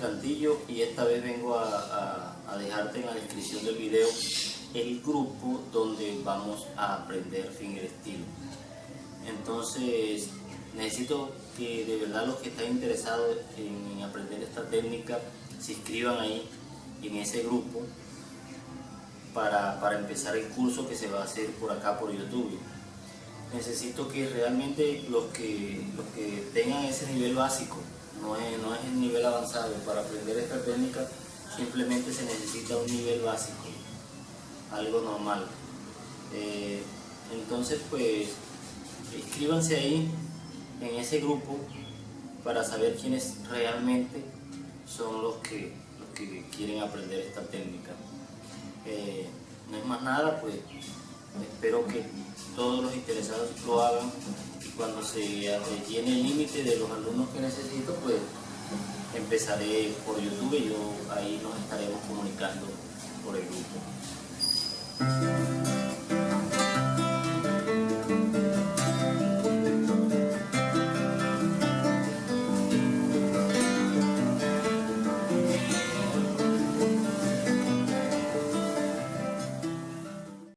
Castillo y esta vez vengo a, a, dejarte en la descripción del video el grupo donde vamos a aprender fingerstyle. Entonces necesito que de verdad los que están interesados en aprender esta técnica se inscriban ahí en ese grupo para, para empezar el curso que se va a hacer por acá por YouTube necesito que realmente los que, los que tengan ese nivel básico, no es, no es el nivel avanzado, para aprender esta técnica simplemente se necesita un nivel básico, algo normal. Eh, entonces pues inscríbanse ahí en ese grupo para saber quiénes realmente son los que, los que quieren aprender esta técnica. Eh, no es más nada, pues espero que todos los interesados lo hagan y cuando se llene el límite de los alumnos que necesito, pues empezaré por YouTube y yo ahí nos estaremos comunicando por el grupo.